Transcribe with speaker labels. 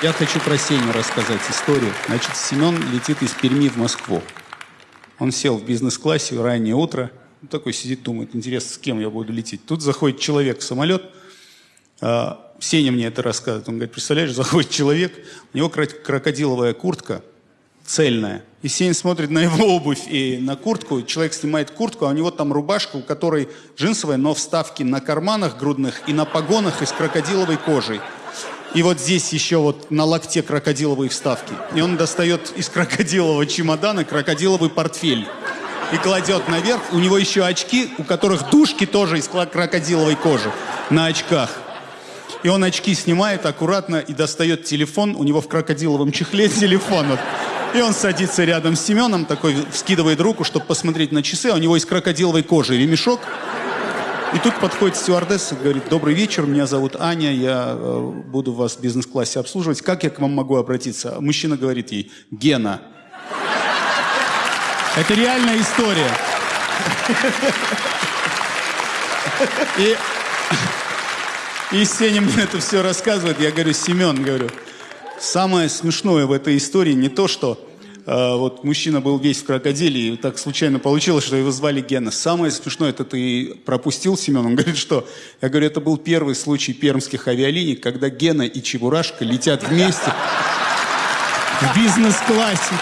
Speaker 1: Я хочу про Сеню рассказать историю. Значит, Семен летит из Перми в Москву. Он сел в бизнес-классе, раннее утро. Он такой сидит, думает, интересно, с кем я буду лететь. Тут заходит человек в самолет. А, Сеня мне это рассказывает. Он говорит, представляешь, заходит человек, у него крокодиловая куртка, цельная. И Сень смотрит на его обувь и на куртку. Человек снимает куртку, а у него там рубашка, у которой джинсовая, но вставки на карманах грудных и на погонах из крокодиловой кожи. И вот здесь еще вот на локте крокодиловые вставки. И он достает из крокодилового чемодана крокодиловый портфель. И кладет наверх. У него еще очки, у которых дужки тоже из крокодиловой кожи. На очках. И он очки снимает аккуратно и достает телефон. У него в крокодиловом чехле телефон. Вот. И он садится рядом с Семеном, такой вскидывает руку, чтобы посмотреть на часы, а у него из крокодиловой кожи ремешок. И тут подходит стюардесса и говорит, добрый вечер, меня зовут Аня, я э, буду вас в бизнес-классе обслуживать. Как я к вам могу обратиться? Мужчина говорит ей, Гена. Это реальная история. И, и Сеня мне это все рассказывает. Я говорю, Семен, говорю, самое смешное в этой истории не то, что вот мужчина был весь в крокодиле, и так случайно получилось, что его звали Гена. Самое смешное, это ты пропустил, Семен? Он говорит, что? Я говорю, это был первый случай пермских авиалиний, когда Гена и Чебурашка летят вместе в бизнес-классе.